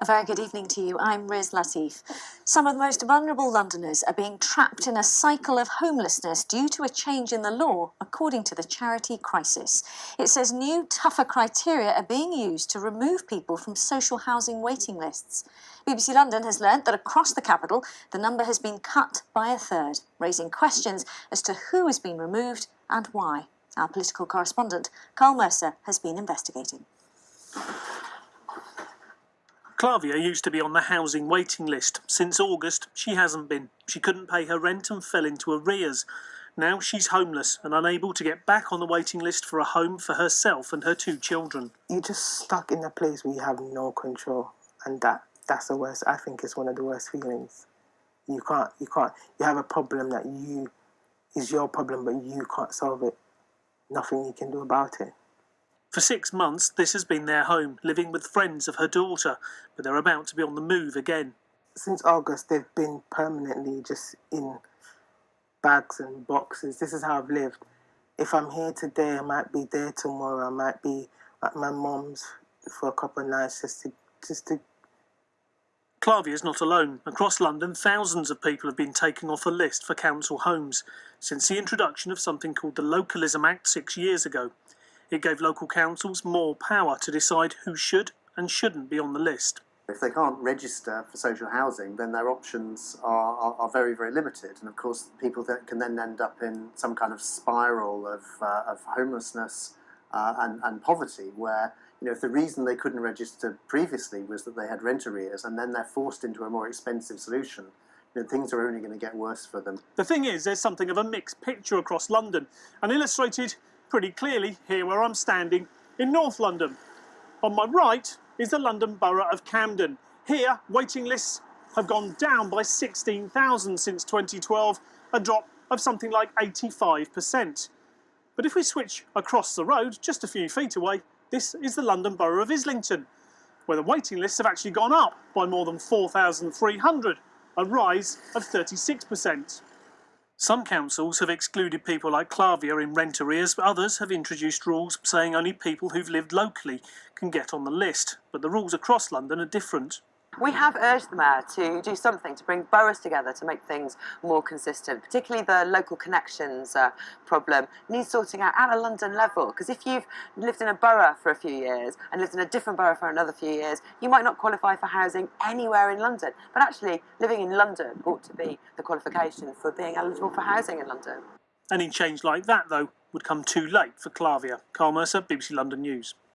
A very good evening to you. I'm Riz Lateef. Some of the most vulnerable Londoners are being trapped in a cycle of homelessness due to a change in the law, according to the charity Crisis. It says new, tougher criteria are being used to remove people from social housing waiting lists. BBC London has learnt that across the capital, the number has been cut by a third, raising questions as to who has been removed and why. Our political correspondent, Karl Mercer, has been investigating. Clavia used to be on the housing waiting list. Since August, she hasn't been. She couldn't pay her rent and fell into arrears. Now she's homeless and unable to get back on the waiting list for a home for herself and her two children. You're just stuck in a place where you have no control, and that that's the worst. I think it's one of the worst feelings. You can't, you can't. You have a problem that you is your problem, but you can't solve it. Nothing you can do about it. For six months, this has been their home, living with friends of her daughter, but they're about to be on the move again. Since August, they've been permanently just in bags and boxes. This is how I've lived. If I'm here today, I might be there tomorrow. I might be at my mom's for a couple of nights just to just to Clavia is not alone. Across London, thousands of people have been taken off a list for council homes since the introduction of something called the Localism Act six years ago. It gave local councils more power to decide who should and shouldn't be on the list. If they can't register for social housing, then their options are, are, are very, very limited. And of course, people that can then end up in some kind of spiral of, uh, of homelessness uh, and, and poverty, where you know, if the reason they couldn't register previously was that they had rent arrears, and then they're forced into a more expensive solution, you know, things are only going to get worse for them. The thing is, there's something of a mixed picture across London, and illustrated pretty clearly here where I'm standing in North London. On my right is the London Borough of Camden. Here, waiting lists have gone down by 16,000 since 2012, a drop of something like 85%. But if we switch across the road, just a few feet away, this is the London Borough of Islington, where the waiting lists have actually gone up by more than 4,300, a rise of 36%. Some councils have excluded people like Clavia in rent arrears, but others have introduced rules saying only people who've lived locally can get on the list. But the rules across London are different. We have urged the Mayor to do something to bring boroughs together to make things more consistent, particularly the local connections uh, problem needs sorting out at a London level. Because if you've lived in a borough for a few years and lived in a different borough for another few years, you might not qualify for housing anywhere in London. But actually, living in London ought to be the qualification for being eligible for housing in London. Any change like that, though, would come too late for Clavia. Karl Mercer, BBC London News.